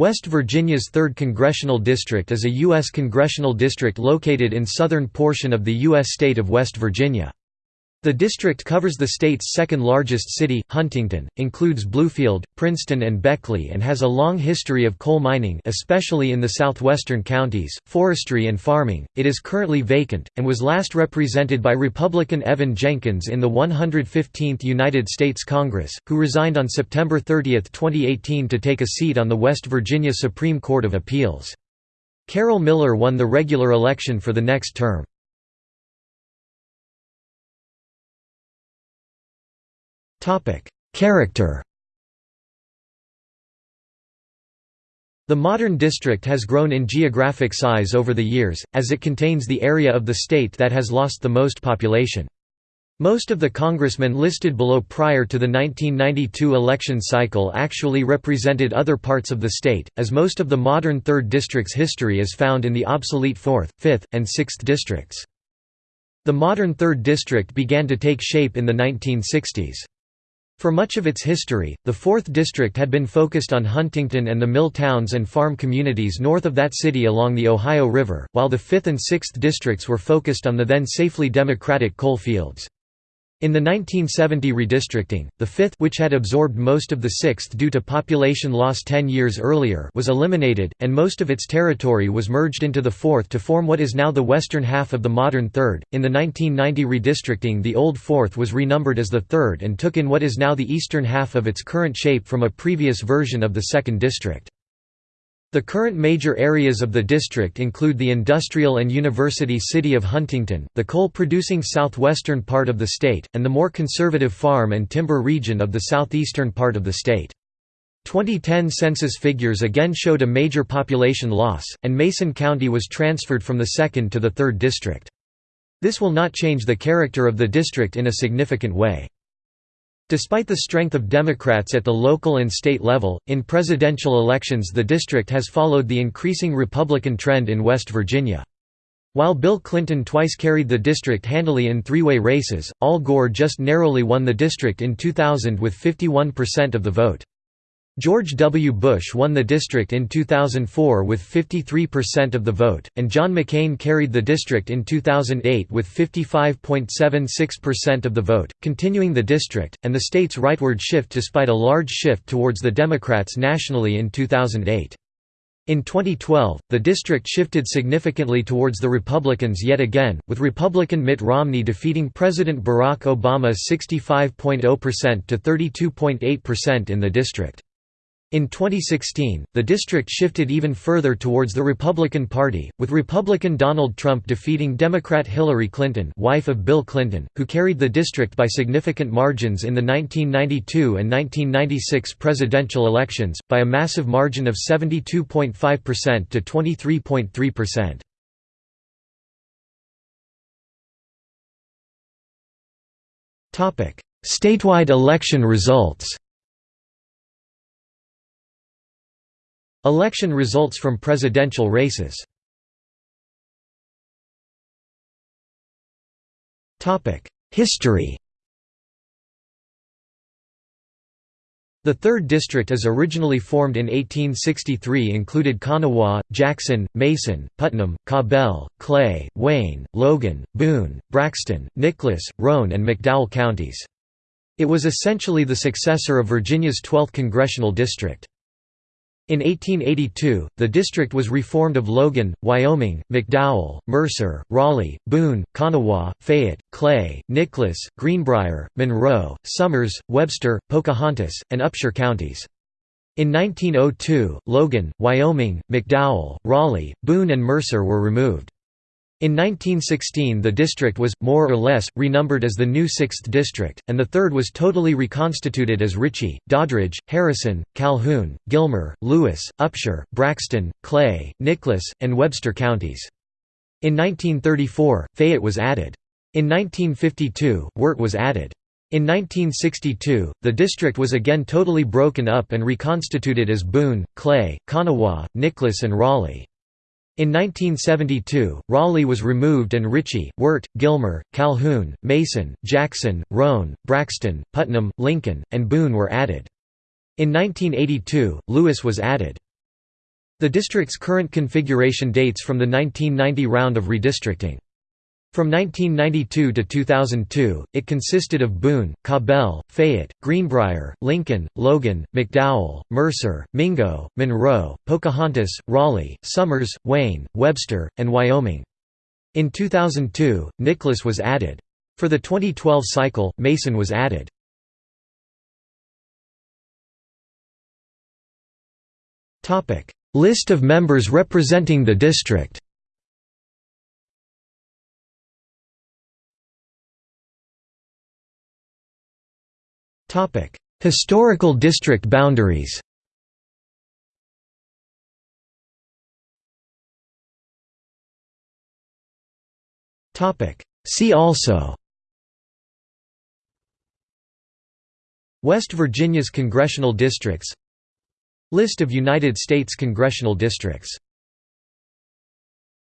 West Virginia's 3rd Congressional District is a U.S. congressional district located in southern portion of the U.S. state of West Virginia. The district covers the state's second-largest city, Huntington, includes Bluefield, Princeton and Beckley and has a long history of coal mining especially in the southwestern counties, forestry and farming. It is currently vacant, and was last represented by Republican Evan Jenkins in the 115th United States Congress, who resigned on September 30, 2018 to take a seat on the West Virginia Supreme Court of Appeals. Carol Miller won the regular election for the next term. Character The modern district has grown in geographic size over the years, as it contains the area of the state that has lost the most population. Most of the congressmen listed below prior to the 1992 election cycle actually represented other parts of the state, as most of the modern 3rd District's history is found in the obsolete 4th, 5th, and 6th districts. The modern 3rd District began to take shape in the 1960s. For much of its history, the 4th District had been focused on Huntington and the mill towns and farm communities north of that city along the Ohio River, while the 5th and 6th districts were focused on the then safely Democratic coal fields. In the 1970 redistricting, the 5th which had absorbed most of the 6th due to population loss 10 years earlier was eliminated, and most of its territory was merged into the 4th to form what is now the western half of the modern 3rd. In the 1990 redistricting the old 4th was renumbered as the 3rd and took in what is now the eastern half of its current shape from a previous version of the 2nd district. The current major areas of the district include the industrial and university city of Huntington, the coal-producing southwestern part of the state, and the more conservative farm and timber region of the southeastern part of the state. 2010 census figures again showed a major population loss, and Mason County was transferred from the 2nd to the 3rd district. This will not change the character of the district in a significant way. Despite the strength of Democrats at the local and state level, in presidential elections the district has followed the increasing Republican trend in West Virginia. While Bill Clinton twice carried the district handily in three-way races, Al Gore just narrowly won the district in 2000 with 51% of the vote. George W. Bush won the district in 2004 with 53% of the vote, and John McCain carried the district in 2008 with 55.76% of the vote, continuing the district, and the state's rightward shift despite a large shift towards the Democrats nationally in 2008. In 2012, the district shifted significantly towards the Republicans yet again, with Republican Mitt Romney defeating President Barack Obama 65.0% to 32.8% in the district. In 2016, the district shifted even further towards the Republican Party, with Republican Donald Trump defeating Democrat Hillary Clinton wife of Bill Clinton, who carried the district by significant margins in the 1992 and 1996 presidential elections, by a massive margin of 72.5% to 23.3%. Statewide election results Election results from presidential races History The 3rd District as originally formed in 1863 included Kanawha, Jackson, Mason, Putnam, Cabell, Clay, Wayne, Logan, Boone, Braxton, Nicholas, Roane and McDowell counties. It was essentially the successor of Virginia's 12th congressional district. In 1882, the district was reformed of Logan, Wyoming, McDowell, Mercer, Raleigh, Boone, Kanawha, Fayette, Clay, Nicholas, Greenbrier, Monroe, Summers, Webster, Pocahontas, and Upshur counties. In 1902, Logan, Wyoming, McDowell, Raleigh, Boone and Mercer were removed. In 1916 the district was, more or less, renumbered as the new 6th District, and the 3rd was totally reconstituted as Ritchie, Doddridge, Harrison, Calhoun, Gilmer, Lewis, Upshur, Braxton, Clay, Nicholas, and Webster counties. In 1934, Fayette was added. In 1952, Wirt was added. In 1962, the district was again totally broken up and reconstituted as Boone, Clay, Kanawha, Nicholas and Raleigh. In 1972, Raleigh was removed and Ritchie, Wirt, Gilmer, Calhoun, Mason, Jackson, Roane, Braxton, Putnam, Lincoln, and Boone were added. In 1982, Lewis was added. The district's current configuration dates from the 1990 round of redistricting. From 1992 to 2002, it consisted of Boone, Cabell, Fayette, Greenbrier, Lincoln, Logan, McDowell, Mercer, Mingo, Monroe, Pocahontas, Raleigh, Summers, Wayne, Webster, and Wyoming. In 2002, Nicholas was added. For the 2012 cycle, Mason was added. List of members representing the district Topic: Historical district boundaries. Topic: See also. West Virginia's congressional districts List of United States congressional districts